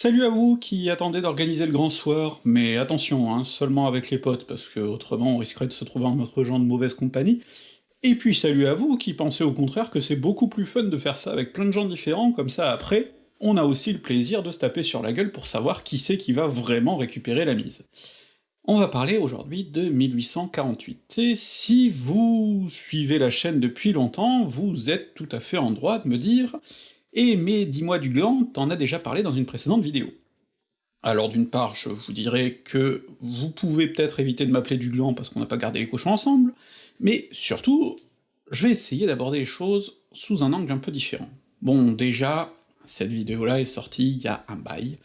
Salut à vous qui attendez d'organiser le grand soir, mais attention, hein, seulement avec les potes, parce que autrement on risquerait de se trouver en notre genre de mauvaise compagnie. Et puis salut à vous qui pensez au contraire que c'est beaucoup plus fun de faire ça avec plein de gens différents, comme ça après, on a aussi le plaisir de se taper sur la gueule pour savoir qui c'est qui va vraiment récupérer la mise. On va parler aujourd'hui de 1848, et si vous suivez la chaîne depuis longtemps, vous êtes tout à fait en droit de me dire eh mais dis-moi du gland, t'en as déjà parlé dans une précédente vidéo. Alors d'une part, je vous dirais que vous pouvez peut-être éviter de m'appeler du gland parce qu'on n'a pas gardé les cochons ensemble, mais surtout, je vais essayer d'aborder les choses sous un angle un peu différent. Bon, déjà, cette vidéo-là est sortie il y a un bail,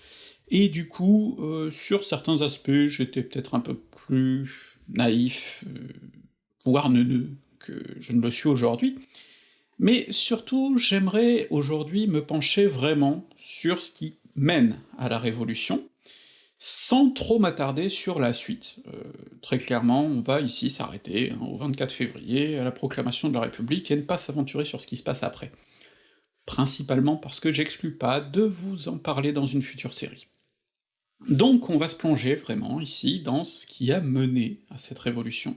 et du coup, euh, sur certains aspects, j'étais peut-être un peu plus naïf, euh, voire neuneux que je ne le suis aujourd'hui, mais surtout, j'aimerais aujourd'hui me pencher vraiment sur ce qui mène à la Révolution, sans trop m'attarder sur la suite. Euh, très clairement, on va ici s'arrêter hein, au 24 février, à la proclamation de la République, et ne pas s'aventurer sur ce qui se passe après. Principalement parce que j'exclus pas de vous en parler dans une future série. Donc on va se plonger vraiment ici dans ce qui a mené à cette révolution,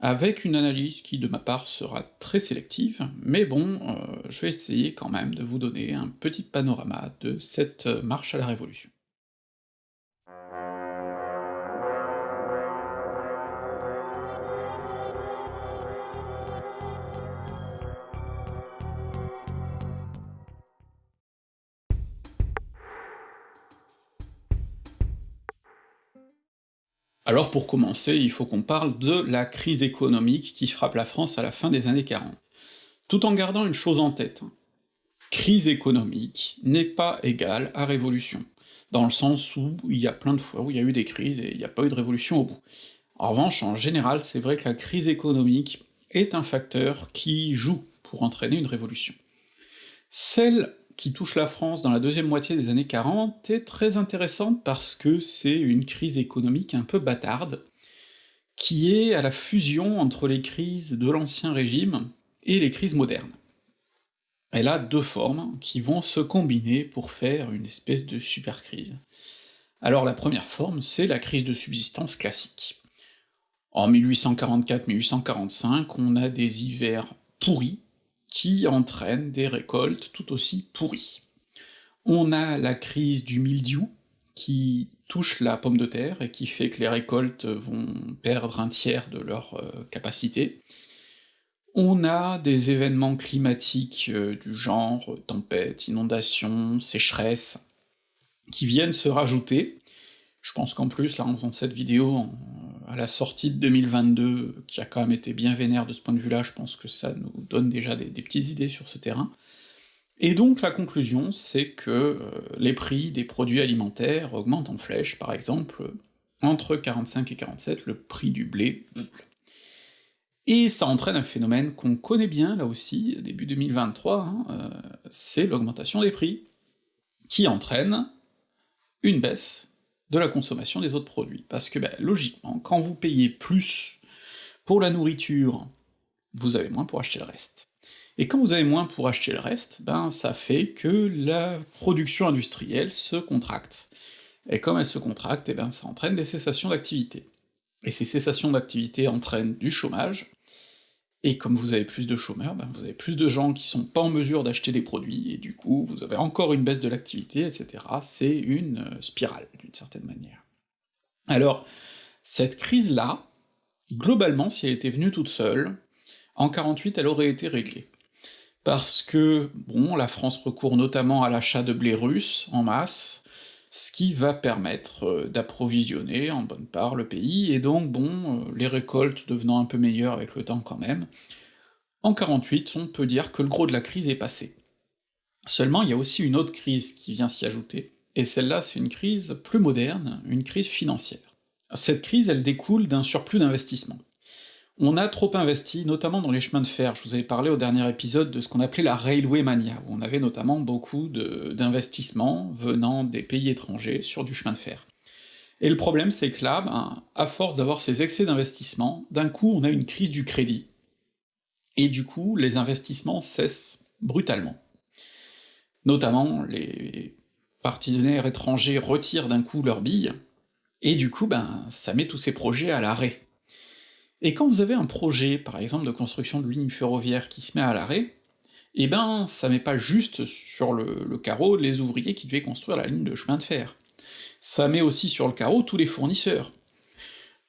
avec une analyse qui de ma part sera très sélective, mais bon, euh, je vais essayer quand même de vous donner un petit panorama de cette marche à la Révolution. Alors pour commencer, il faut qu'on parle de la crise économique qui frappe la France à la fin des années 40. Tout en gardant une chose en tête, crise économique n'est pas égale à révolution, dans le sens où il y a plein de fois où il y a eu des crises et il n'y a pas eu de révolution au bout. En revanche, en général, c'est vrai que la crise économique est un facteur qui joue pour entraîner une révolution. Celle qui touche la France dans la deuxième moitié des années 40 est très intéressante parce que c'est une crise économique un peu bâtarde, qui est à la fusion entre les crises de l'Ancien Régime et les crises modernes. Elle a deux formes qui vont se combiner pour faire une espèce de super crise. Alors la première forme, c'est la crise de subsistance classique. En 1844-1845, on a des hivers pourris, qui entraîne des récoltes tout aussi pourries. On a la crise du mildiou, qui touche la pomme de terre et qui fait que les récoltes vont perdre un tiers de leur euh, capacité. On a des événements climatiques euh, du genre tempête, inondations, sécheresse, qui viennent se rajouter. Je pense qu'en plus, là, en faisant cette vidéo, à la sortie de 2022, qui a quand même été bien vénère de ce point de vue-là, je pense que ça nous donne déjà des, petites idées sur ce terrain. Et donc la conclusion, c'est que euh, les prix des produits alimentaires augmentent en flèche, par exemple, entre 45 et 47, le prix du blé double. Et ça entraîne un phénomène qu'on connaît bien, là aussi, début 2023, hein, euh, c'est l'augmentation des prix, qui entraîne une baisse de la consommation des autres produits. Parce que, ben, logiquement, quand vous payez plus pour la nourriture, vous avez moins pour acheter le reste. Et quand vous avez moins pour acheter le reste, ben ça fait que la production industrielle se contracte. Et comme elle se contracte, et eh ben ça entraîne des cessations d'activité. Et ces cessations d'activité entraînent du chômage, et comme vous avez plus de chômeurs, ben vous avez plus de gens qui sont pas en mesure d'acheter des produits, et du coup vous avez encore une baisse de l'activité, etc. C'est une euh, spirale, d'une certaine manière. Alors, cette crise-là, globalement, si elle était venue toute seule, en 48 elle aurait été réglée. Parce que, bon, la France recourt notamment à l'achat de blé russe en masse, ce qui va permettre euh, d'approvisionner en bonne part le pays, et donc bon, euh, les récoltes devenant un peu meilleures avec le temps quand même, en 48, on peut dire que le gros de la crise est passé. Seulement, il y a aussi une autre crise qui vient s'y ajouter, et celle-là c'est une crise plus moderne, une crise financière. Cette crise, elle découle d'un surplus d'investissement. On a trop investi, notamment dans les chemins de fer, je vous avais parlé au dernier épisode de ce qu'on appelait la Railway Mania, où on avait notamment beaucoup d'investissements venant des pays étrangers sur du chemin de fer. Et le problème c'est que là, ben, à force d'avoir ces excès d'investissement, d'un coup on a une crise du crédit. Et du coup, les investissements cessent brutalement. Notamment les partenaires étrangers retirent d'un coup leurs billes, et du coup, ben, ça met tous ces projets à l'arrêt. Et quand vous avez un projet, par exemple de construction de ligne ferroviaire qui se met à l'arrêt, eh ben ça met pas juste sur le, carreau les ouvriers qui devaient construire la ligne de chemin de fer, ça met aussi sur le carreau tous les fournisseurs,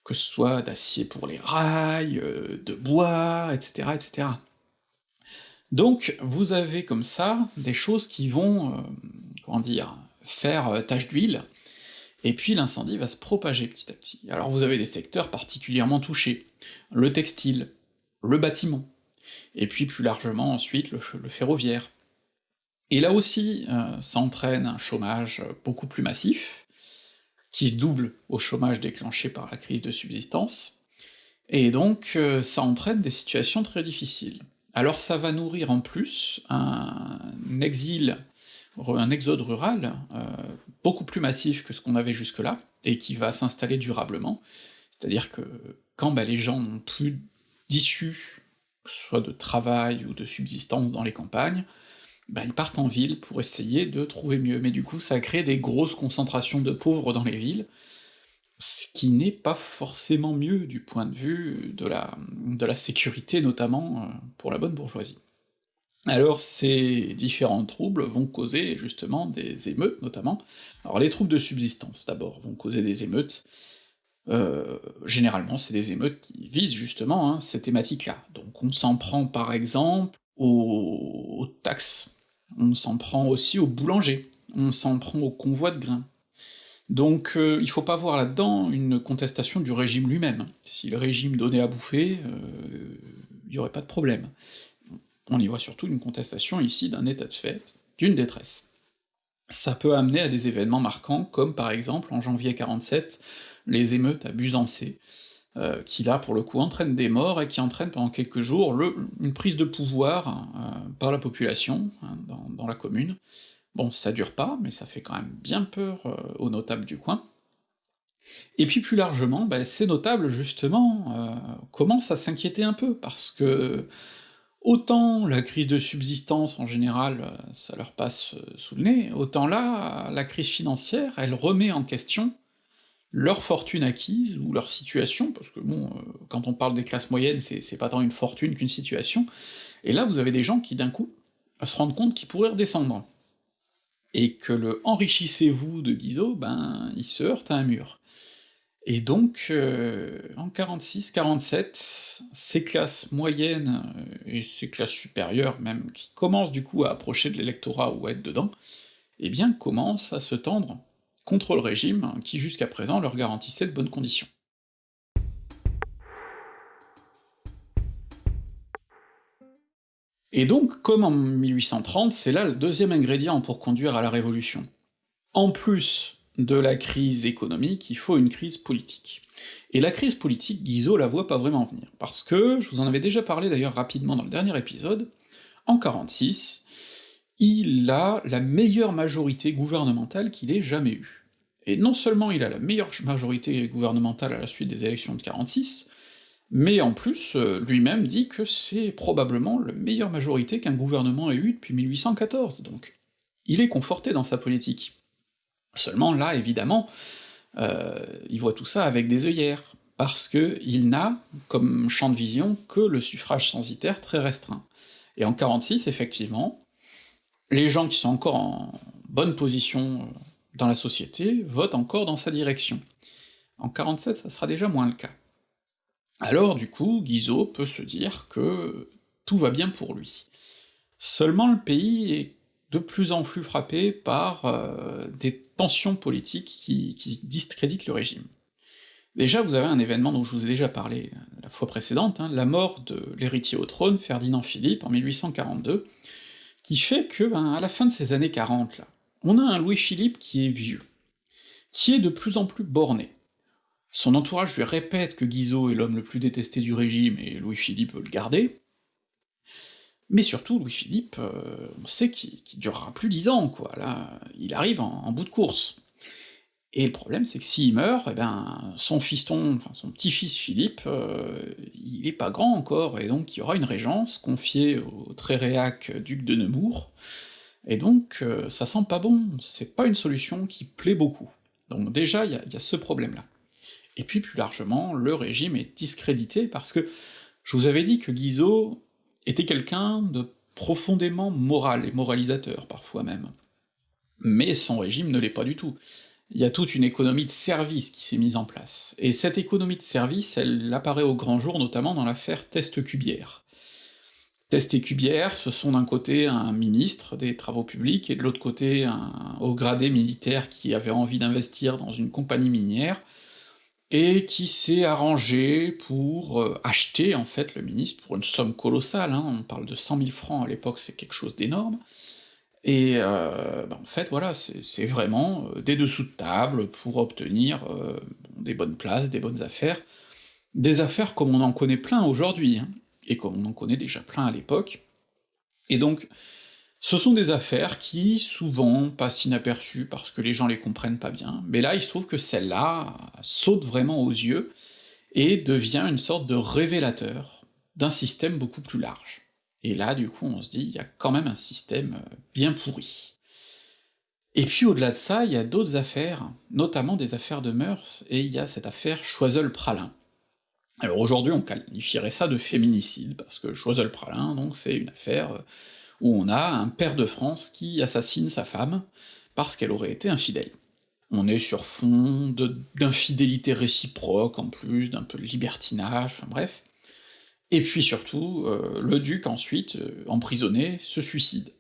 que ce soit d'acier pour les rails, euh, de bois, etc., etc. Donc vous avez comme ça des choses qui vont, euh, comment dire, faire euh, tache d'huile, et puis l'incendie va se propager petit à petit. Alors vous avez des secteurs particulièrement touchés, le textile, le bâtiment, et puis plus largement ensuite le, ferroviaire. Et là aussi, euh, ça entraîne un chômage beaucoup plus massif, qui se double au chômage déclenché par la crise de subsistance, et donc euh, ça entraîne des situations très difficiles. Alors ça va nourrir en plus un exil, un exode rural euh, beaucoup plus massif que ce qu'on avait jusque-là, et qui va s'installer durablement, c'est-à-dire que quand bah, les gens n'ont plus d'issue, que ce soit de travail ou de subsistance dans les campagnes, bah, ils partent en ville pour essayer de trouver mieux, mais du coup ça crée des grosses concentrations de pauvres dans les villes, ce qui n'est pas forcément mieux du point de vue de la, sécurité, notamment euh, pour la bonne bourgeoisie. Alors ces différents troubles vont causer justement des émeutes, notamment. Alors les troubles de subsistance, d'abord, vont causer des émeutes, euh, généralement c'est des émeutes qui visent justement hein, ces thématiques-là. Donc on s'en prend par exemple aux, taxes on s'en prend aussi aux boulangers, on s'en prend aux convois de grains. Donc euh, il faut pas voir là-dedans une contestation du régime lui-même. Si le régime donnait à bouffer, euh, il y aurait pas de problème. On y voit surtout une contestation ici d'un état de fait, d'une détresse. Ça peut amener à des événements marquants, comme par exemple en janvier 47, les émeutes à Busancé, euh, qui là pour le coup entraînent des morts et qui entraînent pendant quelques jours une prise de pouvoir euh, par la population hein, dans, la commune. Bon, ça dure pas, mais ça fait quand même bien peur euh, aux notables du coin. Et puis plus largement, bah, ces notables justement commencent à s'inquiéter un peu, parce que autant la crise de subsistance en général ça leur passe sous le nez, autant là, la crise financière, elle remet en question leur fortune acquise, ou leur situation, parce que bon, euh, quand on parle des classes moyennes, c'est pas tant une fortune qu'une situation, et là vous avez des gens qui d'un coup se rendent compte qu'ils pourraient redescendre. Et que le enrichissez-vous de Guizot, ben il se heurte à un mur. Et donc, euh, en 46-47, ces classes moyennes, euh, et ces classes supérieures même, qui commencent du coup à approcher de l'électorat ou à être dedans, eh bien commencent à se tendre contre le régime, qui jusqu'à présent leur garantissait de bonnes conditions. Et donc, comme en 1830, c'est là le deuxième ingrédient pour conduire à la Révolution. En plus de la crise économique, il faut une crise politique. Et la crise politique, Guizot la voit pas vraiment venir, parce que, je vous en avais déjà parlé d'ailleurs rapidement dans le dernier épisode, en 46, il a la meilleure majorité gouvernementale qu'il ait jamais eue. Et non seulement il a la meilleure majorité gouvernementale à la suite des élections de 46, mais en plus, euh, lui-même dit que c'est probablement la meilleure majorité qu'un gouvernement ait eue depuis 1814, donc il est conforté dans sa politique. Seulement là, évidemment, euh, il voit tout ça avec des œillères, parce que il n'a, comme champ de vision, que le suffrage censitaire très restreint. Et en 46, effectivement, les gens qui sont encore en bonne position euh, dans la société vote encore dans sa direction. En 47, ça sera déjà moins le cas. Alors du coup, Guizot peut se dire que tout va bien pour lui. Seulement le pays est de plus en plus frappé par euh, des tensions politiques qui, discréditent le régime. Déjà, vous avez un événement dont je vous ai déjà parlé la fois précédente, hein, la mort de l'héritier au trône, Ferdinand Philippe, en 1842, qui fait que, ben, à la fin de ces années 40, là, on a un Louis-Philippe qui est vieux, qui est de plus en plus borné. Son entourage lui répète que Guizot est l'homme le plus détesté du régime et Louis-Philippe veut le garder, mais surtout Louis-Philippe, euh, on sait qu'il durera plus dix ans, quoi, là, il arrive en, bout de course. Et le problème, c'est que s'il meurt, eh ben, son fiston, enfin son petit-fils Philippe, euh, il est pas grand encore, et donc il y aura une régence confiée au très réac duc de Nemours, Et donc, euh, ça sent pas bon, c'est pas une solution qui plaît beaucoup. Donc déjà, il y a, ce problème-là. Et puis plus largement, le régime est discrédité parce que je vous avais dit que Guizot était quelqu'un de profondément moral et moralisateur, parfois même. Mais son régime ne l'est pas du tout. Il y a toute une économie de service qui s'est mise en place, et cette économie de service, elle apparaît au grand jour notamment dans l'affaire Test Cubière. Test et Cubière, ce sont d'un côté un ministre des Travaux publics, et de l'autre côté un haut gradé militaire qui avait envie d'investir dans une compagnie minière, et qui s'est arrangé pour euh, acheter en fait le ministre pour une somme colossale, hein, on parle de 100 000 francs à l'époque, c'est quelque chose d'énorme, et euh, bah en fait voilà, c'est vraiment euh, des dessous de table pour obtenir des bonnes places, des bonnes affaires, des affaires comme on en connaît plein aujourd'hui, hein, et comme on en connaît déjà plein à l'époque, et donc ce sont des affaires qui, souvent, passent inaperçues parce que les gens les comprennent pas bien, mais là il se trouve que celle-là saute vraiment aux yeux, et devient une sorte de révélateur d'un système beaucoup plus large. Et là, du coup, on se dit, il y a quand même un système euh, bien pourri. Et puis au-delà de ça, il y a d'autres affaires, notamment des affaires de mœurs, et il y a cette affaire Choiseul-Pralin. Alors aujourd'hui, on qualifierait ça de féminicide, parce que Choiseul-Pralin, donc, c'est une affaire euh, où on a un père de France qui assassine sa femme parce qu'elle aurait été infidèle. On est sur fond d'infidélité réciproque, en plus, d'un peu de libertinage, enfin bref. Et puis surtout, euh, le duc ensuite, euh, emprisonné, se suicide.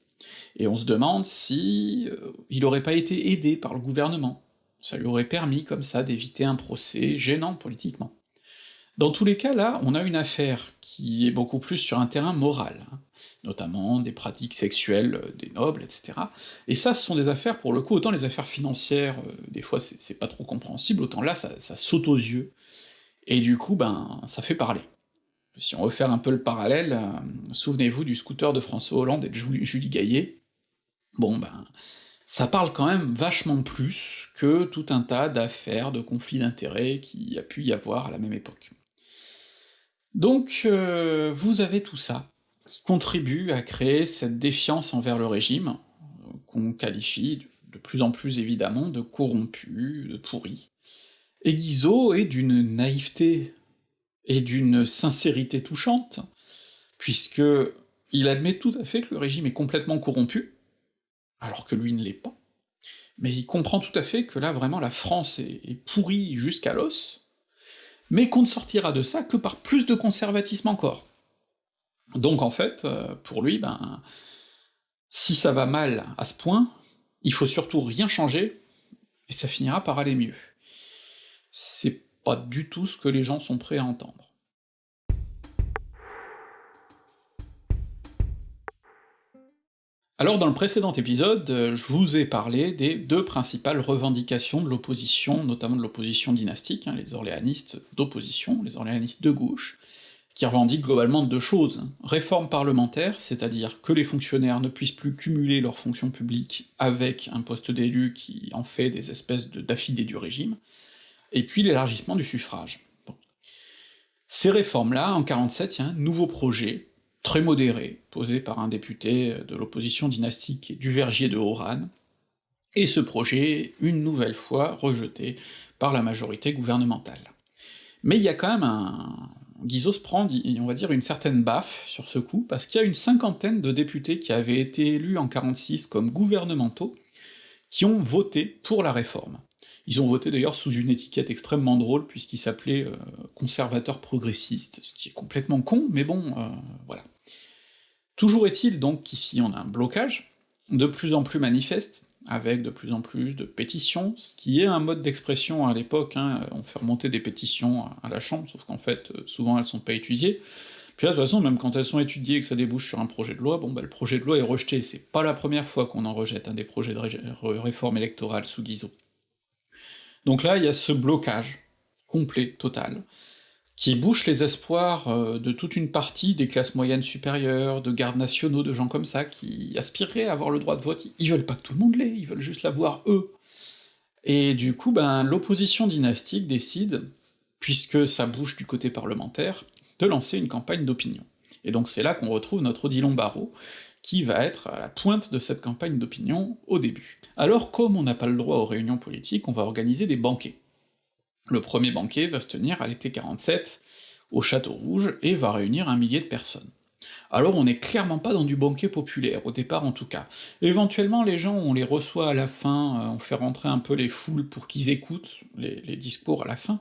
Et on se demande si euh, il aurait pas été aidé par le gouvernement. Ça lui aurait permis comme ça d'éviter un procès gênant politiquement. Dans tous les cas, là, on a une affaire qui est beaucoup plus sur un terrain moral, hein, notamment des pratiques sexuelles des nobles, etc. Et ça, ce sont des affaires, pour le coup, autant les affaires financières, des fois c'est pas trop compréhensible, autant là, ça, ça saute aux yeux, et du coup, ben, ça fait parler. Si on veut faire un peu le parallèle, euh, souvenez-vous du scooter de François Hollande et de Julie, Gaillet, bon ben, ça parle quand même vachement plus que tout un tas d'affaires, de conflits d'intérêts qui a pu y avoir à la même époque. Donc euh, vous avez tout ça, qui contribue à créer cette défiance envers le régime, qu'on qualifie de plus en plus évidemment de corrompu, de pourri. Et Guizot est d'une naïveté et d'une sincérité touchante, puisque il admet tout à fait que le régime est complètement corrompu, alors que lui ne l'est pas, mais il comprend tout à fait que là vraiment la France est, pourrie jusqu'à l'os, mais qu'on ne sortira de ça que par plus de conservatisme encore. Donc en fait, euh, pour lui, ben, si ça va mal à ce point, il faut surtout rien changer, et ça finira par aller mieux. C'est pas du tout ce que les gens sont prêts à entendre. Alors dans le précédent épisode, euh, je vous ai parlé des deux principales revendications de l'opposition, notamment de l'opposition dynastique, hein, les orléanistes d'opposition, les orléanistes de gauche, qui revendiquent globalement deux choses. Réforme parlementaire, c'est-à-dire que les fonctionnaires ne puissent plus cumuler leurs fonctions publiques avec un poste d'élu qui en fait des espèces d'affidés du régime, et puis l'élargissement du suffrage. Ces réformes-là, en 47, il y a un nouveau projet, très modéré, posé par un député de l'opposition dynastique du Vergier de Oran, et ce projet, une nouvelle fois, rejeté par la majorité gouvernementale. Mais il y a quand même un... Guizot se prend, on va dire, une certaine baffe sur ce coup, parce qu'il y a une cinquantaine de députés qui avaient été élus en 46 comme gouvernementaux, qui ont voté pour la réforme. Ils ont voté d'ailleurs sous une étiquette extrêmement drôle, puisqu'ils s'appelaient euh, conservateurs progressistes, ce qui est complètement con, mais bon, euh, voilà. Toujours est-il donc qu'ici on a un blocage, de plus en plus manifeste, avec de plus en plus de pétitions, ce qui est un mode d'expression à l'époque, hein, on fait remonter des pétitions à la Chambre, sauf qu'en fait, euh, souvent elles sont pas étudiées, puis là, de toute façon, même quand elles sont étudiées et que ça débouche sur un projet de loi, bon bah le projet de loi est rejeté, c'est pas la première fois qu'on en rejette un des projets de réforme électorale sous Guizot. Donc là, il y a ce blocage complet, total, qui bouche les espoirs euh, de toute une partie des classes moyennes supérieures, de gardes nationaux, de gens comme ça, qui aspireraient à avoir le droit de vote, ils veulent pas que tout le monde l'ait, ils veulent juste l'avoir eux. Et du coup, ben, l'opposition dynastique décide, puisque ça bouge du côté parlementaire, de lancer une campagne d'opinion. Et donc c'est là qu'on retrouve notre Odilon Barrault, qui va être à la pointe de cette campagne d'opinion au début. Alors comme on n'a pas le droit aux réunions politiques, on va organiser des banquets. Le premier banquet va se tenir à l'été 47, au Château Rouge, et va réunir un millier de personnes. Alors on n'est clairement pas dans du banquet populaire, au départ en tout cas. Éventuellement les gens, on les reçoit à la fin, euh, on fait rentrer un peu les foules pour qu'ils écoutent les, les discours à la fin,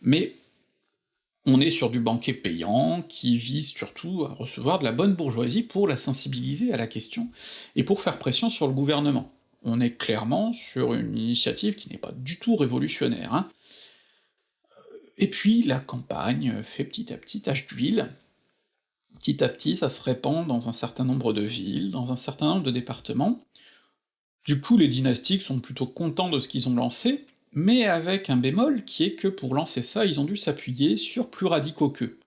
mais on est sur du banquet payant, qui vise surtout à recevoir de la bonne bourgeoisie pour la sensibiliser à la question, et pour faire pression sur le gouvernement. On est clairement sur une initiative qui n'est pas du tout révolutionnaire, hein. Et puis la campagne fait petit à petit tache d'huile, petit à petit ça se répand dans un certain nombre de villes, dans un certain nombre de départements, du coup les dynastiques sont plutôt contents de ce qu'ils ont lancé, mais avec un bémol qui est que pour lancer ça, ils ont dû s'appuyer sur plus radicaux qu'eux,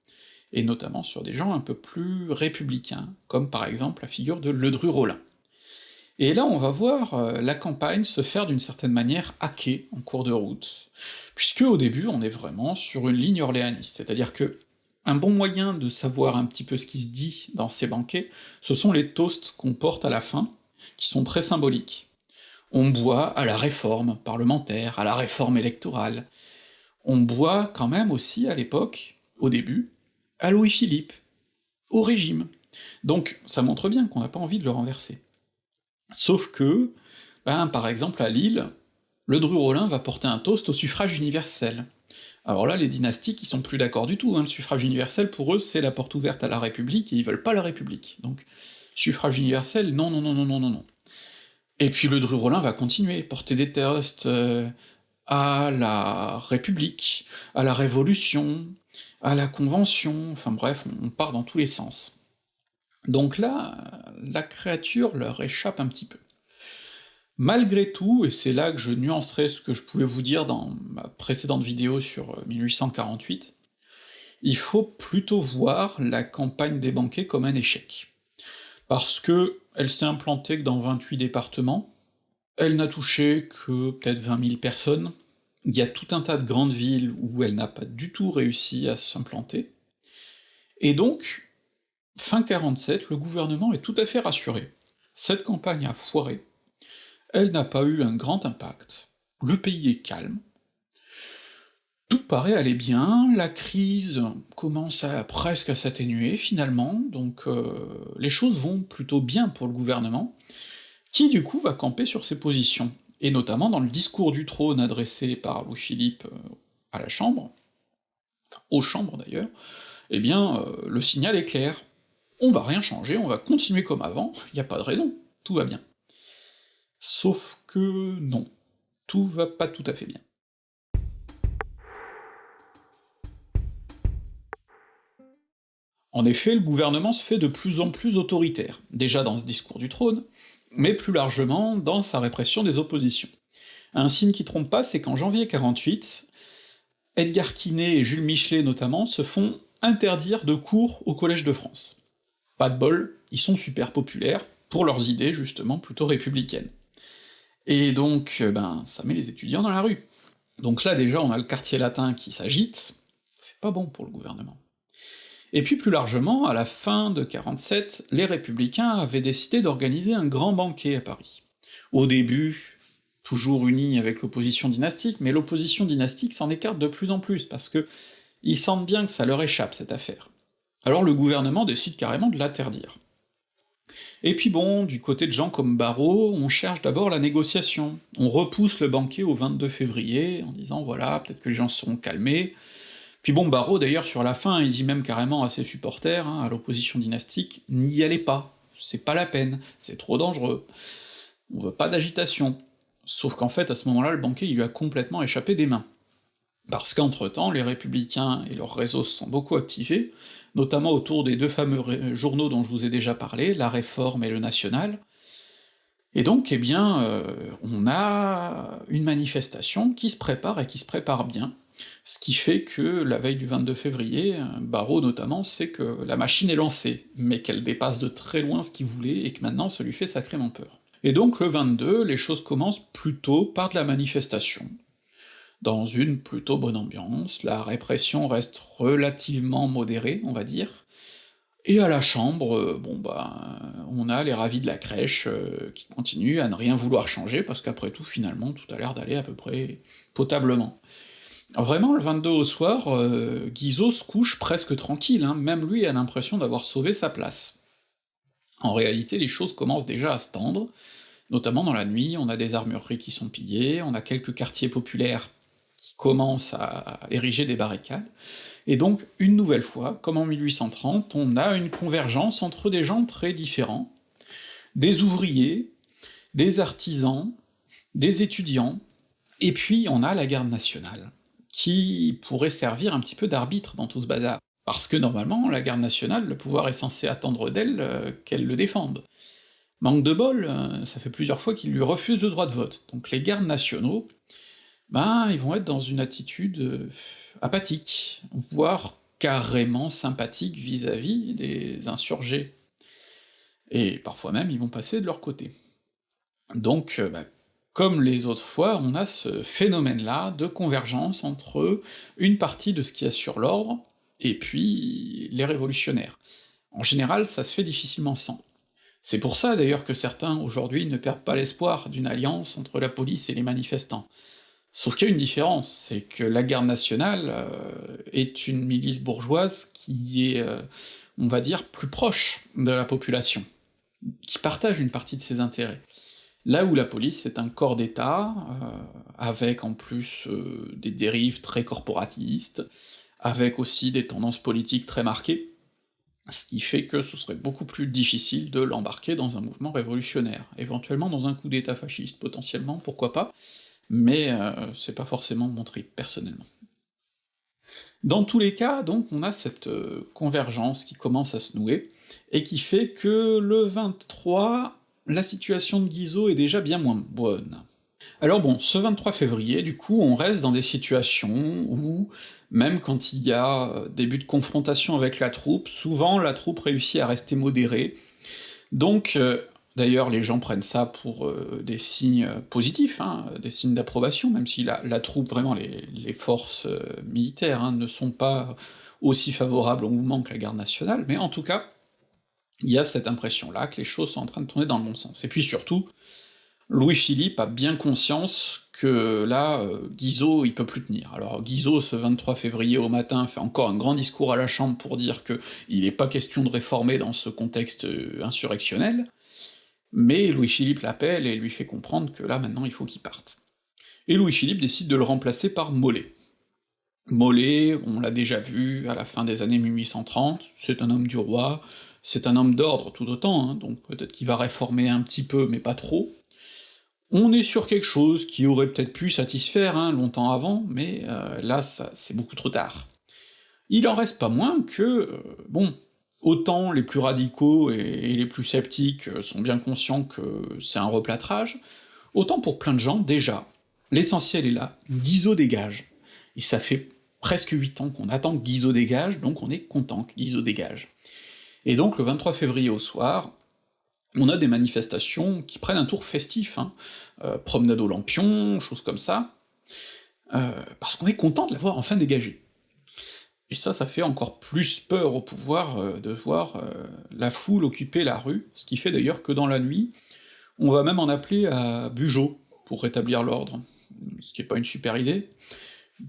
et notamment sur des gens un peu plus républicains, comme par exemple la figure de Ledru-Rollin. Et là on va voir euh, la campagne se faire d'une certaine manière hacker en cours de route, puisque au début on est vraiment sur une ligne orléaniste, c'est-à-dire que un bon moyen de savoir un petit peu ce qui se dit dans ces banquets, ce sont les toasts qu'on porte à la fin, qui sont très symboliques on boit à la réforme parlementaire, à la réforme électorale. On boit quand même aussi à l'époque, au début, à Louis-Philippe, au régime. Donc ça montre bien qu'on n'a pas envie de le renverser. Sauf que, ben, par exemple à Lille, le Dru-Rollin va porter un toast au suffrage universel. Alors là, les dynastiques, ils sont plus d'accord du tout, hein. le suffrage universel, pour eux, c'est la porte ouverte à la République, et ils veulent pas la République. Donc, suffrage universel, non, non, non, non, non, non, non. Et puis le Dru-Rollin va continuer, porter des toasts euh, à la République, à la Révolution, à la Convention, enfin bref, on part dans tous les sens. Donc là, la créature leur échappe un petit peu. Malgré tout, et c'est là que je nuancerai ce que je pouvais vous dire dans ma précédente vidéo sur 1848, euh, il faut plutôt voir la campagne des banquets comme un échec parce que elle s'est implantée que dans 28 départements, elle n'a touché que peut-être 20 000 personnes, il y a tout un tas de grandes villes où elle n'a pas du tout réussi à s'implanter, et donc, fin 47, le gouvernement est tout à fait rassuré. Cette campagne a foiré, elle n'a pas eu un grand impact, le pays est calme, tout paraît aller bien, la crise commence presque à s'atténuer finalement, donc euh, les choses vont plutôt bien pour le gouvernement, qui du coup va camper sur ses positions, et notamment dans le discours du trône adressé par Louis-Philippe euh, à la Chambre, enfin aux chambres d'ailleurs, eh bien euh, le signal est clair, on va rien changer, on va continuer comme avant, il a pas de raison, tout va bien. Sauf que non, tout va pas tout à fait bien. En effet, le gouvernement se fait de plus en plus autoritaire, déjà dans ce discours du trône, mais plus largement dans sa répression des oppositions. Un signe qui trompe pas, c'est qu'en janvier 48, Edgar Quinet et Jules Michelet notamment se font interdire de cours au Collège de France. Pas de bol, ils sont super populaires, pour leurs idées justement plutôt républicaines. Et donc, euh, ben, ça met les étudiants dans la rue. Donc là déjà on a le quartier latin qui s'agite, c'est pas bon pour le gouvernement. Et puis plus largement, à la fin de 47, les Républicains avaient décidé d'organiser un grand banquet à Paris. Au début, toujours unis avec l'opposition dynastique, mais l'opposition dynastique s'en écarte de plus en plus, parce que ils sentent bien que ça leur échappe, cette affaire. Alors le gouvernement décide carrément de l'interdire. Et puis bon, du côté de gens comme Barrault, on cherche d'abord la négociation. On repousse le banquet au 22 février, en disant voilà, peut-être que les gens seront calmés, puis bon, Barreau d'ailleurs sur la fin, il dit même carrément à ses supporters, hein, à l'opposition dynastique, n'y allez pas, c'est pas la peine, c'est trop dangereux, on veut pas d'agitation. Sauf qu'en fait, à ce moment-là, le banquet il lui a complètement échappé des mains. Parce qu'entre-temps, les républicains et leurs réseaux se sont beaucoup activés, notamment autour des deux fameux journaux dont je vous ai déjà parlé, La Réforme et Le National, et donc, eh bien, euh, on a une manifestation qui se prépare et qui se prépare bien, ce qui fait que la veille du 22 février, Barreau notamment sait que la machine est lancée, mais qu'elle dépasse de très loin ce qu'il voulait, et que maintenant ça lui fait sacrément peur. Et donc le 22, les choses commencent plutôt par de la manifestation. Dans une plutôt bonne ambiance, la répression reste relativement modérée, on va dire, Et à la chambre, euh, bon bah, on a les ravis de la crèche euh, qui continuent à ne rien vouloir changer, parce qu'après tout, finalement, tout a l'air d'aller à peu près potablement. Vraiment, le 22 au soir, euh, Guizot se couche presque tranquille, hein, même lui a l'impression d'avoir sauvé sa place. En réalité, les choses commencent déjà à se tendre, notamment dans la nuit, on a des armureries qui sont pillées, on a quelques quartiers populaires qui commencent à ériger des barricades, et donc, une nouvelle fois, comme en 1830, on a une convergence entre des gens très différents, des ouvriers, des artisans, des étudiants, et puis on a la garde nationale, qui pourrait servir un petit peu d'arbitre dans tout ce bazar. Parce que normalement, la garde nationale, le pouvoir est censé attendre d'elle euh, qu'elle le défende. Manque de bol, euh, ça fait plusieurs fois qu'il lui refuse le droit de vote, donc les gardes nationaux, ben ils vont être dans une attitude euh, apathique, voire carrément sympathique vis-à-vis des insurgés. Et parfois même ils vont passer de leur côté. Donc, ben, comme les autres fois, on a ce phénomène-là de convergence entre une partie de ce qui assure l'ordre, et puis les révolutionnaires. En général, ça se fait difficilement sans. C'est pour ça d'ailleurs que certains, aujourd'hui, ne perdent pas l'espoir d'une alliance entre la police et les manifestants. Sauf qu'il y a une différence, c'est que la garde nationale euh, est une milice bourgeoise qui est, euh, on va dire, plus proche de la population, qui partage une partie de ses intérêts. Là où la police est un corps d'État, euh, avec en plus des dérives très corporatistes, avec aussi des tendances politiques très marquées, ce qui fait que ce serait beaucoup plus difficile de l'embarquer dans un mouvement révolutionnaire, éventuellement dans un coup d'État fasciste, potentiellement, pourquoi pas, mais euh, c'est pas forcément mon trip, personnellement. Dans tous les cas, donc, on a cette euh, convergence qui commence à se nouer, et qui fait que le 23, la situation de Guizot est déjà bien moins bonne. Alors bon, ce 23 février, du coup, on reste dans des situations où, même quand il y a euh, des buts de confrontation avec la troupe, souvent la troupe réussit à rester modérée, donc D'ailleurs, les gens prennent ça pour euh, des signes positifs, hein, des signes d'approbation, même si la, troupe, vraiment, les, forces euh, militaires hein, ne sont pas aussi favorables au mouvement que la garde nationale, mais en tout cas, il y a cette impression-là que les choses sont en train de tourner dans le bon sens. Et puis surtout, Louis-Philippe a bien conscience que là, euh, Guizot, il peut plus tenir. Alors Guizot, ce 23 février au matin, fait encore un grand discours à la Chambre pour dire que il n'est pas question de réformer dans ce contexte insurrectionnel, mais Louis-Philippe l'appelle et lui fait comprendre que là, maintenant, il faut qu'il parte. Et Louis-Philippe décide de le remplacer par Mollet. Mollet, on l'a déjà vu à la fin des années 1830, c'est un homme du roi, c'est un homme d'ordre tout autant, hein, donc peut-être qu'il va réformer un petit peu, mais pas trop. On est sur quelque chose qui aurait peut-être pu satisfaire hein, longtemps avant, mais euh, là, c'est beaucoup trop tard. Il en reste pas moins que, euh, bon, Autant les plus radicaux et les plus sceptiques sont bien conscients que c'est un replâtrage, autant pour plein de gens, déjà, l'essentiel est là, Guizot dégage. Et ça fait presque 8 ans qu'on attend que Guizot dégage, donc on est content que Guizot dégage. Et donc le 23 février au soir, on a des manifestations qui prennent un tour festif, hein, euh, promenade au lampion, choses comme ça, euh, parce qu'on est content de l'avoir enfin dégagé. Et ça, ça fait encore plus peur au pouvoir euh, de voir la foule occuper la rue, ce qui fait d'ailleurs que dans la nuit, on va même en appeler à Bugeaud pour rétablir l'ordre, ce qui est pas une super idée,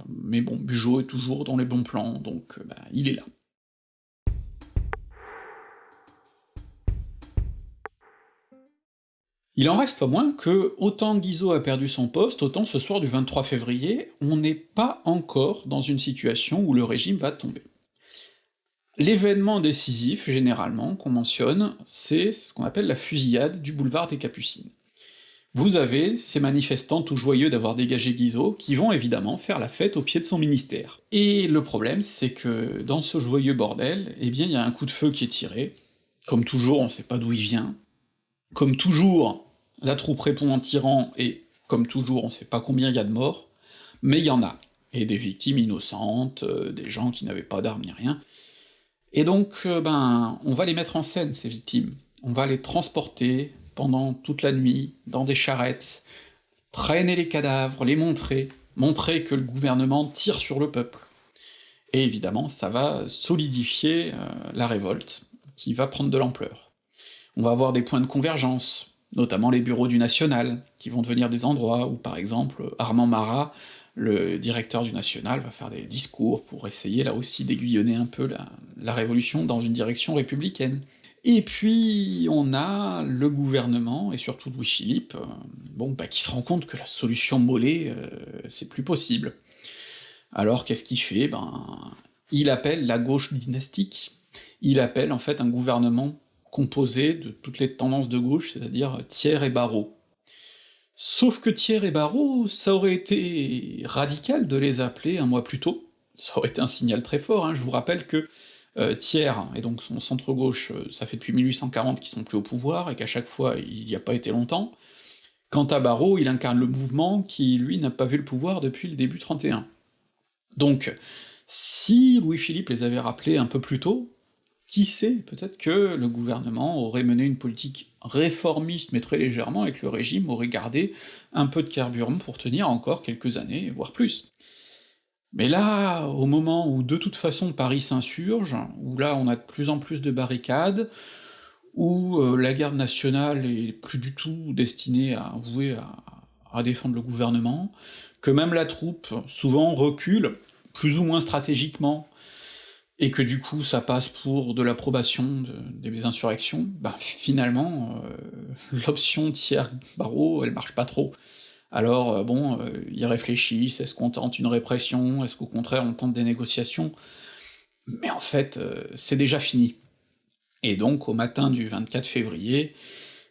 mais bon, Bugeaud est toujours dans les bons plans, donc bah, il est là. Il en reste pas moins que, autant Guizot a perdu son poste, autant ce soir du 23 février, on n'est pas encore dans une situation où le régime va tomber. L'événement décisif, généralement, qu'on mentionne, c'est ce qu'on appelle la fusillade du boulevard des Capucines. Vous avez ces manifestants tout joyeux d'avoir dégagé Guizot, qui vont évidemment faire la fête au pied de son ministère. Et le problème, c'est que dans ce joyeux bordel, eh bien il y a un coup de feu qui est tiré, comme toujours on sait pas d'où il vient, comme toujours, la troupe répond en tirant, et comme toujours, on sait pas combien il y a de morts, mais il y en a, et des victimes innocentes, euh, des gens qui n'avaient pas d'armes ni rien. Et donc, euh, ben, on va les mettre en scène, ces victimes. On va les transporter pendant toute la nuit, dans des charrettes, traîner les cadavres, les montrer, montrer que le gouvernement tire sur le peuple. Et évidemment, ça va solidifier euh, la révolte, qui va prendre de l'ampleur. On va avoir des points de convergence, notamment les bureaux du National, qui vont devenir des endroits où, par exemple, Armand Marat, le directeur du National, va faire des discours pour essayer là aussi d'aiguillonner un peu la, Révolution dans une direction républicaine. Et puis on a le gouvernement, et surtout Louis-Philippe, euh, bon, bah, qui se rend compte que la solution Mollet, euh, c'est plus possible. Alors qu'est-ce qu'il fait? Ben, il appelle la gauche dynastique, il appelle en fait un gouvernement composé de toutes les tendances de gauche, c'est-à-dire Thiers et Barrault. Sauf que Thiers et Barrault, ça aurait été radical de les appeler un mois plus tôt, ça aurait été un signal très fort, hein. je vous rappelle que euh, Thiers, et donc son centre-gauche, euh, ça fait depuis 1840 qu'ils sont plus au pouvoir, et qu'à chaque fois il n'y a pas été longtemps. Quant à Barrault, il incarne le mouvement qui, lui, n'a pas vu le pouvoir depuis le début 31. Donc, si Louis-Philippe les avait rappelés un peu plus tôt, qui sait, peut-être que le gouvernement aurait mené une politique réformiste, mais très légèrement, et que le régime aurait gardé un peu de carburant pour tenir encore quelques années, voire plus. Mais là, au moment où de toute façon Paris s'insurge, où là on a de plus en plus de barricades, où euh, la garde nationale est plus du tout destinée à vouer à, à défendre le gouvernement, que même la troupe souvent recule, plus ou moins stratégiquement, et que du coup ça passe pour de l'approbation des insurrections, bah finalement, euh, l'option tiers barreau, elle marche pas trop. Alors euh, bon, euh, ils réfléchissent, est-ce qu'on tente une répression, est-ce qu'au contraire on tente des négociations? Mais en fait, euh, c'est déjà fini. Et donc, au matin du 24 février,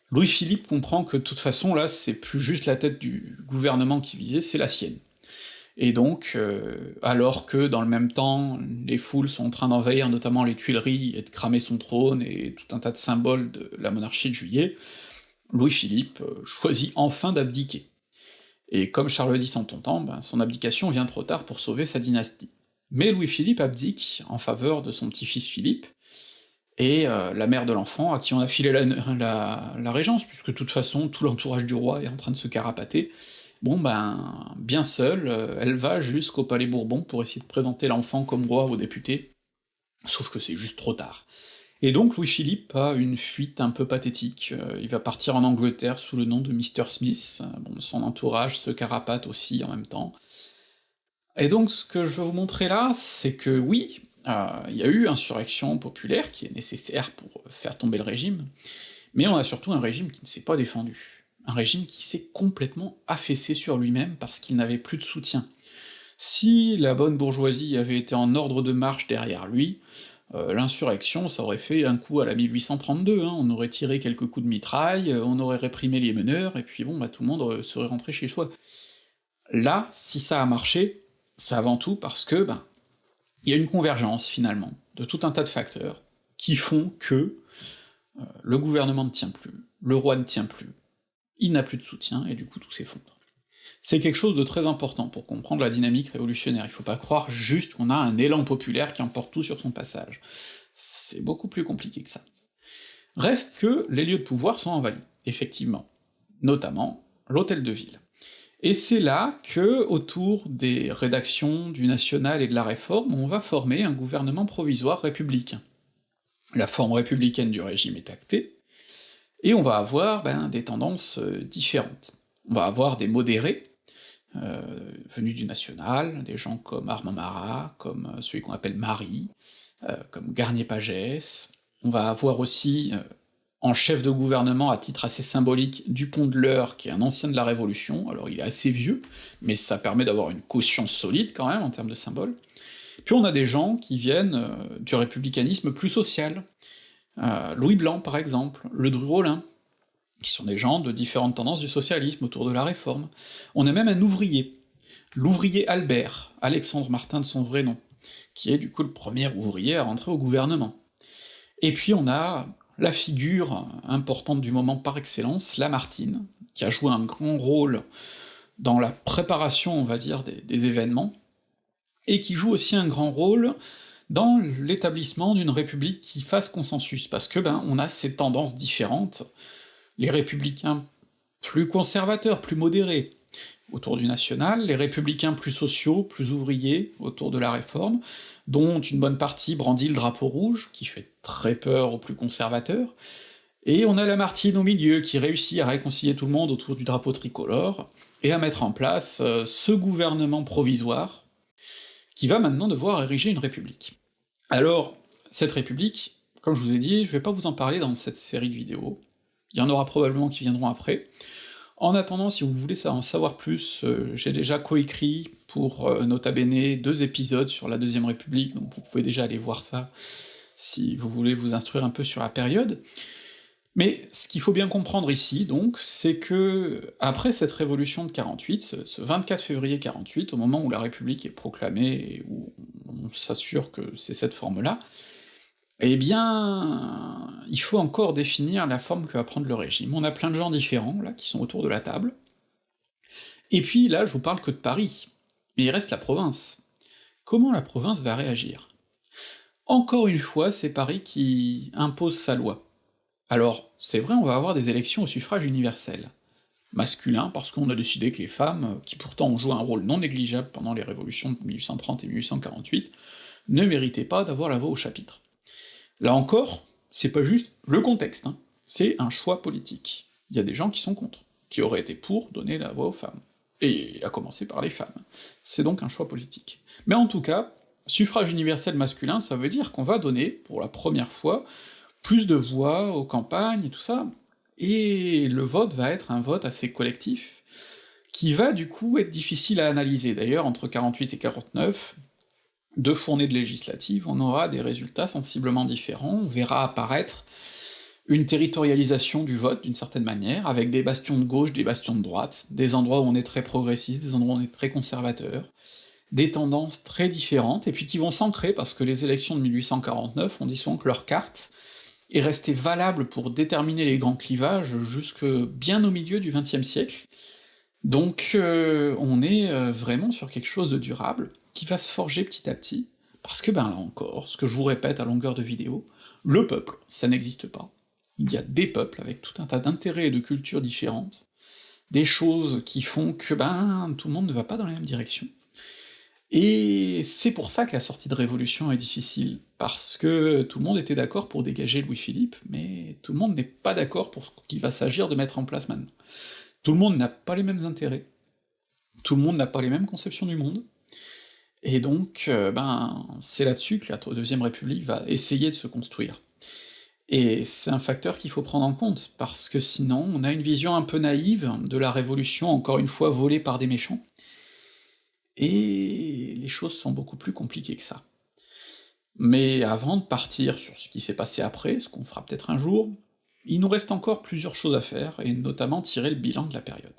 Louis-Philippe comprend que de toute façon, là, c'est plus juste la tête du gouvernement qui visait, c'est la sienne. Et donc, euh, alors que dans le même temps, les foules sont en train d'envahir notamment les Tuileries et de cramer son trône et tout un tas de symboles de la monarchie de juillet, Louis-Philippe choisit enfin d'abdiquer et comme Charles X en ton temps, ben, son abdication vient trop tard pour sauver sa dynastie. Mais Louis-Philippe abdique en faveur de son petit-fils Philippe, et euh, la mère de l'enfant, à qui on a filé la, la, régence, puisque de toute façon tout l'entourage du roi est en train de se carapater, bon ben, bien seule, euh, elle va jusqu'au palais Bourbon pour essayer de présenter l'enfant comme roi aux députés, sauf que c'est juste trop tard. Et donc Louis-Philippe a une fuite un peu pathétique, euh, il va partir en Angleterre sous le nom de Mr. Smith, euh, bon, son entourage se carapate aussi en même temps. Et donc ce que je veux vous montrer là, c'est que oui, il y a eu insurrection populaire qui est nécessaire pour faire tomber le régime, mais on a surtout un régime qui ne s'est pas défendu, un régime qui s'est complètement affaissé sur lui-même parce qu'il n'avait plus de soutien. Si la bonne bourgeoisie avait été en ordre de marche derrière lui, euh, l'insurrection, ça aurait fait un coup à la 1832, hein, on aurait tiré quelques coups de mitraille, euh, on aurait réprimé les meneurs, et puis bon, bah tout le monde euh, serait rentré chez soi. Là, si ça a marché, c'est avant tout parce que, ben, il y a une convergence, finalement, de tout un tas de facteurs, qui font que le gouvernement ne tient plus, le roi ne tient plus, il n'a plus de soutien, et du coup tout s'effondre. C'est quelque chose de très important pour comprendre la dynamique révolutionnaire, il faut pas croire juste qu'on a un élan populaire qui emporte tout sur son passage. C'est beaucoup plus compliqué que ça. Reste que les lieux de pouvoir sont envahis, effectivement, notamment l'hôtel de ville. Et c'est là que, autour des rédactions du National et de la Réforme, on va former un gouvernement provisoire républicain. La forme républicaine du régime est actée, et on va avoir ben, des tendances euh, différentes. On va avoir des modérés, euh, venus du national, des gens comme Armand Marat, comme euh, celui qu'on appelle Marie, comme Garnier-Pagès. On va avoir aussi en chef de gouvernement à titre assez symbolique Dupont de l'Eure, qui est un ancien de la Révolution, alors il est assez vieux, mais ça permet d'avoir une caution solide quand même en termes de symbole. Puis on a des gens qui viennent du républicanisme plus social, Louis Blanc par exemple, Le Dru-Rollin, qui sont des gens de différentes tendances du socialisme autour de la réforme. On a même un ouvrier, l'ouvrier Albert, Alexandre Martin de son vrai nom, qui est du coup le premier ouvrier à rentrer au gouvernement. Et puis on a la figure importante du moment par excellence, Lamartine, qui a joué un grand rôle dans la préparation, on va dire, des événements, et qui joue aussi un grand rôle dans l'établissement d'une république qui fasse consensus, parce que ben on a ces tendances différentes, les républicains plus conservateurs, plus modérés, autour du national, les républicains plus sociaux, plus ouvriers, autour de la réforme, dont une bonne partie brandit le drapeau rouge, qui fait très peur aux plus conservateurs, et on a Lamartine au milieu, qui réussit à réconcilier tout le monde autour du drapeau tricolore, et à mettre en place euh, ce gouvernement provisoire, qui va maintenant devoir ériger une république. Alors, cette république, comme je vous ai dit, je vais pas vous en parler dans cette série de vidéos, il y en aura probablement qui viendront après, en attendant, si vous voulez en savoir plus, euh, j'ai déjà coécrit pour euh, Nota Bene deux épisodes sur la Deuxième République, donc vous pouvez déjà aller voir ça si vous voulez vous instruire un peu sur la période. Mais ce qu'il faut bien comprendre ici, donc, c'est que après cette révolution de 48, ce, ce 24 février 48, au moment où la République est proclamée et où on s'assure que c'est cette forme-là, eh bien, il faut encore définir la forme que va prendre le régime. On a plein de gens différents, là, qui sont autour de la table, et puis là, je vous parle que de Paris, mais il reste la province. Comment la province va réagir? Encore une fois, c'est Paris qui impose sa loi. Alors, c'est vrai, on va avoir des élections au suffrage universel. Masculin, parce qu'on a décidé que les femmes, qui pourtant ont joué un rôle non négligeable pendant les révolutions de 1830 et 1848, ne méritaient pas d'avoir la voix au chapitre. Là encore, c'est pas juste le contexte, hein. c'est un choix politique. Il y a des gens qui sont contre, qui auraient été pour donner la voix aux femmes, et à commencer par les femmes. C'est donc un choix politique. Mais en tout cas, suffrage universel masculin, ça veut dire qu'on va donner, pour la première fois, plus de voix aux campagnes et tout ça, et le vote va être un vote assez collectif, qui va du coup être difficile à analyser. D'ailleurs, entre 48 et 49, deux fournées de législatives, on aura des résultats sensiblement différents, on verra apparaître une territorialisation du vote d'une certaine manière, avec des bastions de gauche, des bastions de droite, des endroits où on est très progressiste, des endroits où on est très conservateur, des tendances très différentes, et puis qui vont s'ancrer, parce que les élections de 1849, on dit souvent que leur carte est restée valable pour déterminer les grands clivages jusque bien au milieu du XXe siècle, donc euh, on est euh, vraiment sur quelque chose de durable, qui va se forger petit à petit, parce que ben là encore, ce que je vous répète à longueur de vidéo, le peuple, ça n'existe pas. Il y a des peuples avec tout un tas d'intérêts et de cultures différentes, des choses qui font que ben tout le monde ne va pas dans la même direction. Et c'est pour ça que la sortie de Révolution est difficile, parce que tout le monde était d'accord pour dégager Louis-Philippe, mais tout le monde n'est pas d'accord pour ce qu'il va s'agir de mettre en place maintenant. Tout le monde n'a pas les mêmes intérêts, tout le monde n'a pas les mêmes conceptions du monde, et donc, euh, ben, c'est là-dessus que la Deuxième République va essayer de se construire. Et c'est un facteur qu'il faut prendre en compte, parce que sinon on a une vision un peu naïve de la Révolution, encore une fois volée par des méchants, et les choses sont beaucoup plus compliquées que ça. Mais avant de partir sur ce qui s'est passé après, ce qu'on fera peut-être un jour, il nous reste encore plusieurs choses à faire, et notamment tirer le bilan de la période.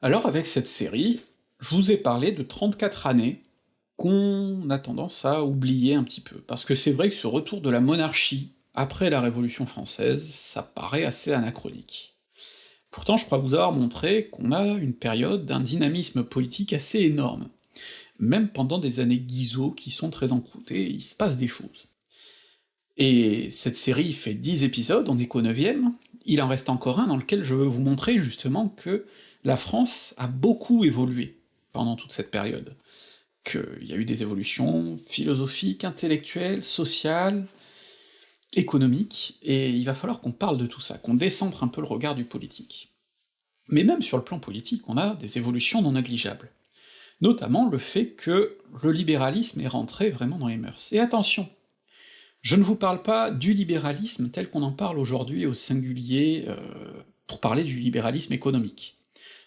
Alors avec cette série, je vous ai parlé de 34 années qu'on a tendance à oublier un petit peu, parce que c'est vrai que ce retour de la monarchie après la Révolution française, ça paraît assez anachronique. Pourtant je crois vous avoir montré qu'on a une période d'un dynamisme politique assez énorme. Même pendant des années Guizot qui sont très encroûtées, il se passe des choses. Et cette série fait 10 épisodes, on est qu'au 9 il en reste encore un dans lequel je veux vous montrer justement que la France a beaucoup évolué pendant toute cette période, qu'il y a eu des évolutions philosophiques, intellectuelles, sociales, économiques, et il va falloir qu'on parle de tout ça, qu'on décentre un peu le regard du politique. Mais même sur le plan politique, on a des évolutions non négligeables. Notamment le fait que le libéralisme est rentré vraiment dans les mœurs. Et attention, je ne vous parle pas du libéralisme tel qu'on en parle aujourd'hui au singulier euh, pour parler du libéralisme économique.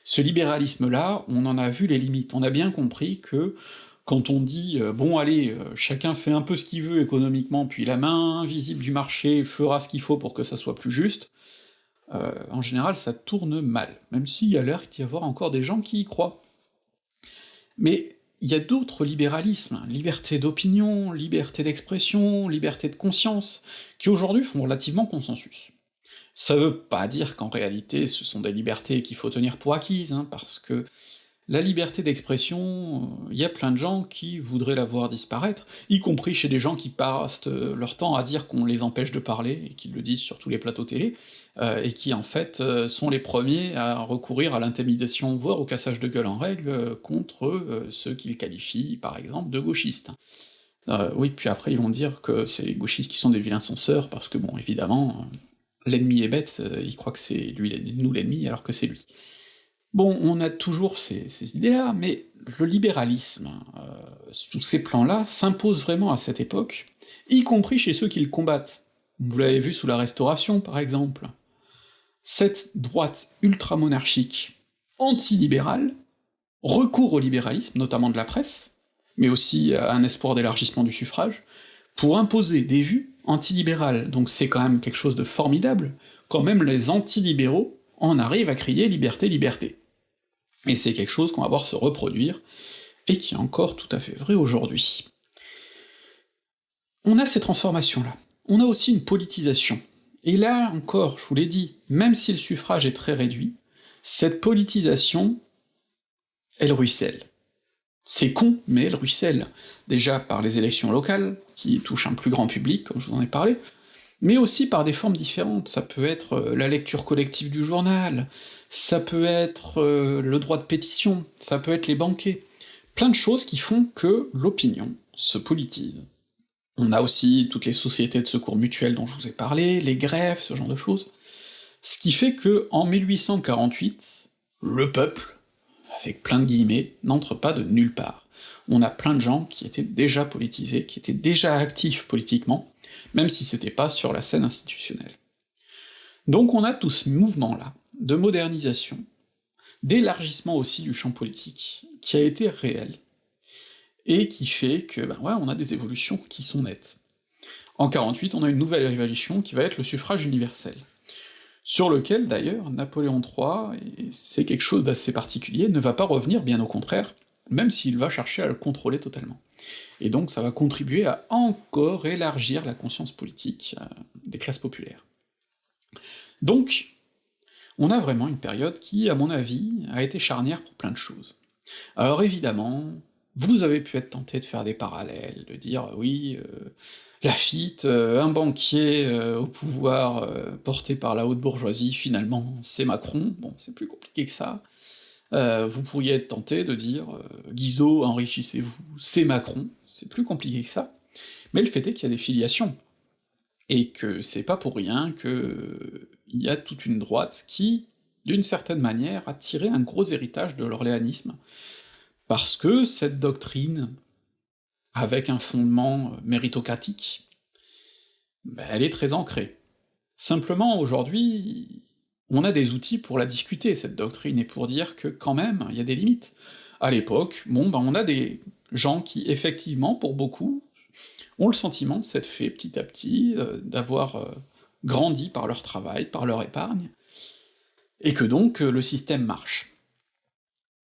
Ce libéralisme-là, on en a vu les limites, on a bien compris que quand on dit euh, bon allez, euh, chacun fait un peu ce qu'il veut économiquement, puis la main invisible du marché fera ce qu'il faut pour que ça soit plus juste, euh, en général ça tourne mal, même s'il y a l'air d'y avoir encore des gens qui y croient. Mais il y a d'autres libéralismes, liberté d'opinion, liberté d'expression, liberté de conscience, qui aujourd'hui font relativement consensus. Ça veut pas dire qu'en réalité ce sont des libertés qu'il faut tenir pour acquises, hein, parce que La liberté d'expression, il y a plein de gens qui voudraient la voir disparaître, y compris chez des gens qui passent leur temps à dire qu'on les empêche de parler, et qui le disent sur tous les plateaux télé, euh, et qui en fait euh, sont les premiers à recourir à l'intimidation, voire au cassage de gueule en règle, euh, contre ceux qu'ils qualifient par exemple de gauchistes. oui, puis après ils vont dire que c'est les gauchistes qui sont des vilains censeurs, parce que bon, évidemment, l'ennemi est bête, il croit que c'est lui nous l'ennemi alors que c'est lui. Bon, on a toujours ces, idées-là, mais le libéralisme, euh, sous ces plans-là, s'impose vraiment à cette époque, y compris chez ceux qui le combattent. Vous l'avez vu sous la Restauration, par exemple. Cette droite ultramonarchique, anti-libérale, recourt au libéralisme, notamment de la presse, mais aussi à un espoir d'élargissement du suffrage, pour imposer des vues antilibérales, donc c'est quand même quelque chose de formidable, quand même les antilibéraux en arrivent à crier liberté, liberté. Et c'est quelque chose qu'on va voir se reproduire, et qui est encore tout à fait vrai aujourd'hui. On a ces transformations-là. On a aussi une politisation. Et là encore, je vous l'ai dit, même si le suffrage est très réduit, cette politisation, elle ruisselle. C'est con, mais elle ruisselle. Déjà par les élections locales, qui touchent un plus grand public, comme je vous en ai parlé, mais aussi par des formes différentes. Ça peut être euh, la lecture collective du journal, ça peut être euh, le droit de pétition, ça peut être les banquets. Plein de choses qui font que l'opinion se politise. On a aussi toutes les sociétés de secours mutuels dont je vous ai parlé, les grèves, ce genre de choses. Ce qui fait que, en 1848, le peuple, avec plein de guillemets, n'entre pas de nulle part. On a plein de gens qui étaient déjà politisés, qui étaient déjà actifs politiquement, même si c'était pas sur la scène institutionnelle. Donc on a tout ce mouvement-là, de modernisation, d'élargissement aussi du champ politique, qui a été réel, et qui fait que, ben ouais, on a des évolutions qui sont nettes. En 48, on a une nouvelle révolution qui va être le suffrage universel, sur lequel d'ailleurs Napoléon III, et c'est quelque chose d'assez particulier, ne va pas revenir, bien au contraire, même s'il va chercher à le contrôler totalement. Et donc ça va contribuer à encore élargir la conscience politique euh, des classes populaires. Donc, on a vraiment une période qui, à mon avis, a été charnière pour plein de choses. Alors évidemment, vous avez pu être tenté de faire des parallèles, de dire oui, euh, Lafitte, euh, un banquier euh, au pouvoir porté par la haute bourgeoisie, finalement c'est Macron, bon c'est plus compliqué que ça, euh, vous pourriez être tenté de dire euh, Guizot, enrichissez-vous, c'est Macron, c'est plus compliqué que ça, mais le fait est qu'il y a des filiations, et que c'est pas pour rien que il y a toute une droite qui, d'une certaine manière, a tiré un gros héritage de l'orléanisme, parce que cette doctrine, avec un fondement méritocratique, ben, elle est très ancrée. Simplement, aujourd'hui, on a des outils pour la discuter, cette doctrine, et pour dire que, quand même, il y a des limites. À l'époque, bon, ben on a des gens qui, effectivement, pour beaucoup, ont le sentiment de s'être fait petit à petit, euh, d'avoir euh, grandi par leur travail, par leur épargne, et que donc euh, le système marche.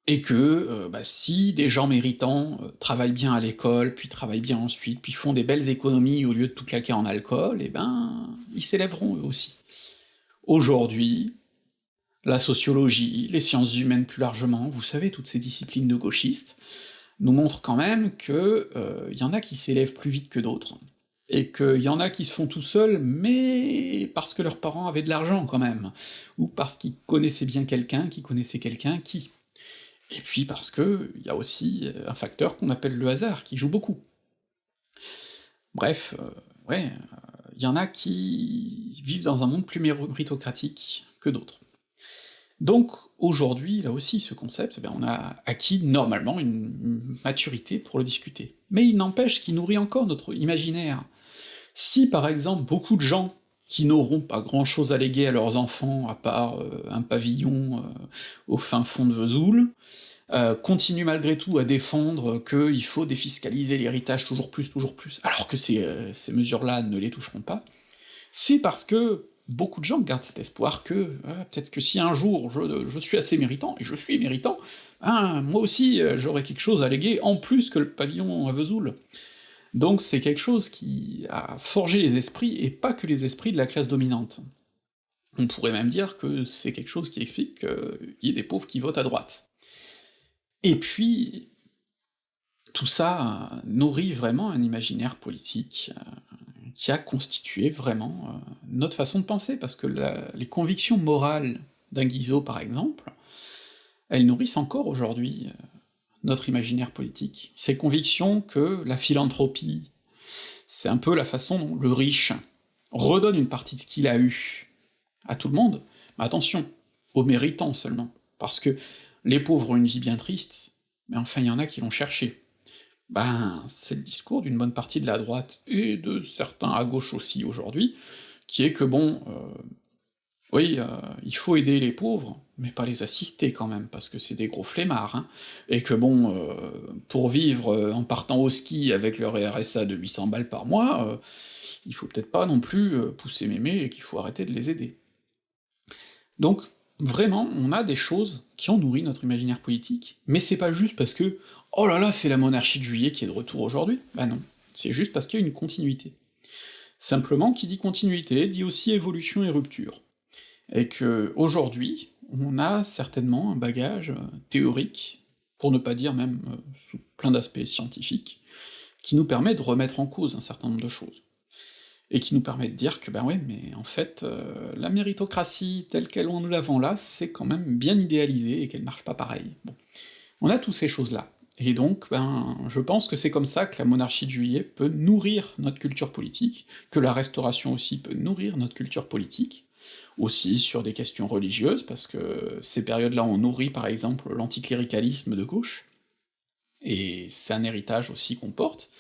Et que bah, si des gens méritants travaillent bien à l'école, puis travaillent bien ensuite, puis font des belles économies au lieu de tout claquer en alcool, eh ben ils s'élèveront eux aussi. Aujourd'hui, la sociologie, les sciences humaines plus largement, vous savez, toutes ces disciplines de gauchistes, nous montrent quand même que euh, y en a qui s'élèvent plus vite que d'autres, et qu'il y en a qui se font tout seuls, mais parce que leurs parents avaient de l'argent quand même, ou parce qu'ils connaissaient bien quelqu'un qui connaissait quelqu'un qui. Et puis parce que y a aussi un facteur qu'on appelle le hasard, qui joue beaucoup. Bref, euh, ouais, il y en a qui vivent dans un monde plus méritocratique que d'autres. Donc aujourd'hui, là aussi, ce concept, eh on a acquis normalement une maturité pour le discuter. Mais il n'empêche qu'il nourrit encore notre imaginaire. Si par exemple beaucoup de gens qui n'auront pas grand-chose à léguer à leurs enfants, à part euh, un pavillon euh, au fin fond de Vesoul, euh, continuent malgré tout à défendre qu'il faut défiscaliser l'héritage toujours plus, toujours plus, alors que ces, mesures-là ne les toucheront pas, c'est parce que beaucoup de gens gardent cet espoir que peut-être que si un jour je, je, suis assez méritant, et je suis méritant, hein, moi aussi j'aurai quelque chose à léguer en plus que le pavillon à Vesoul. Donc c'est quelque chose qui a forgé les esprits, et pas que les esprits de la classe dominante. On pourrait même dire que c'est quelque chose qui explique qu'il y ait des pauvres qui votent à droite. Et puis, tout ça nourrit vraiment un imaginaire politique euh, qui a constitué vraiment euh, notre façon de penser, parce que les convictions morales d'un Guizot, par exemple, elles nourrissent encore aujourd'hui euh, notre imaginaire politique. Ces convictions que la philanthropie, c'est un peu la façon dont le riche redonne une partie de ce qu'il a eu à tout le monde, mais attention, aux méritants seulement, parce que les pauvres ont une vie bien triste, mais enfin il y en a qui l'ont cherché. Ben, c'est le discours d'une bonne partie de la droite, et de certains à gauche aussi aujourd'hui, qui est que bon, euh, oui, euh, il faut aider les pauvres, mais pas les assister quand même, parce que c'est des gros flemmards, hein, et que bon, euh, pour vivre euh, en partant au ski avec leur RSA de 800 balles par mois, il faut peut-être pas non plus pousser mémé et qu'il faut arrêter de les aider. Donc, vraiment, on a des choses qui ont nourri notre imaginaire politique, mais c'est pas juste parce que « oh là là, c'est la monarchie de juillet qui est de retour aujourd'hui », bah non, c'est juste parce qu'il y a une continuité. Simplement, qui dit continuité, dit aussi évolution et rupture et que aujourd'hui, on a certainement un bagage euh, théorique, pour ne pas dire même euh, sous plein d'aspects scientifiques, qui nous permet de remettre en cause un certain nombre de choses. Et qui nous permet de dire que ben ouais, mais en fait, euh, la méritocratie telle qu'elle nous l'avons là, c'est quand même bien idéalisé et qu'elle marche pas pareil. Bon. On a toutes ces choses-là. Et donc, ben, je pense que c'est comme ça que la monarchie de juillet peut nourrir notre culture politique, que la restauration aussi peut nourrir notre culture politique, aussi sur des questions religieuses, parce que ces périodes-là ont nourri par exemple l'anticléricalisme de gauche, et c'est un héritage aussi qu'on porte,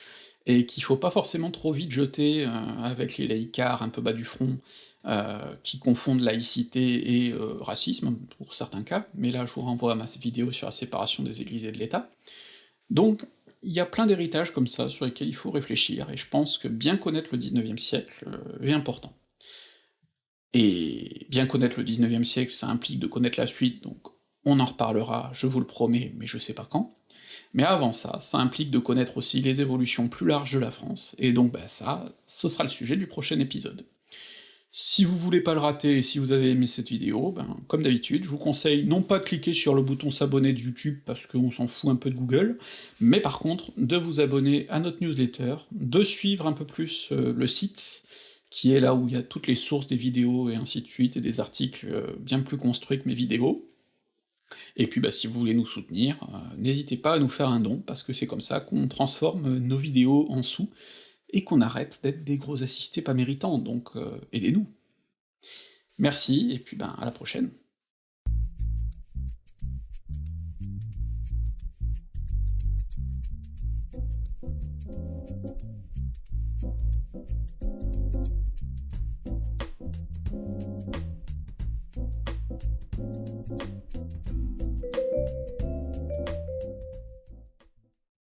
et qu'il faut pas forcément trop vite jeter euh, avec les laïcards un peu bas du front, euh, qui confondent laïcité et euh, racisme, pour certains cas, mais là je vous renvoie à ma vidéo sur la séparation des églises et de l'État. Donc, il y a plein d'héritages comme ça sur lesquels il faut réfléchir, et je pense que bien connaître le 19e siècle est important. Et bien connaître le 19e siècle, ça implique de connaître la suite, donc on en reparlera, je vous le promets, mais je sais pas quand. Mais avant ça, ça implique de connaître aussi les évolutions plus larges de la France, et donc bah ça, ce sera le sujet du prochain épisode. Si vous voulez pas le rater, et si vous avez aimé cette vidéo, ben, comme d'habitude, je vous conseille non pas de cliquer sur le bouton s'abonner de YouTube, parce qu'on s'en fout un peu de Google, mais par contre, de vous abonner à notre newsletter, de suivre un peu plus euh, le site, qui est là où il y a toutes les sources des vidéos et ainsi de suite, et des articles euh, bien plus construits que mes vidéos. Et puis bah, si vous voulez nous soutenir, euh, n'hésitez pas à nous faire un don, parce que c'est comme ça qu'on transforme nos vidéos en sous, et qu'on arrête d'être des gros assistés pas méritants, donc euh, aidez-nous. Merci, et puis ben à la prochaine.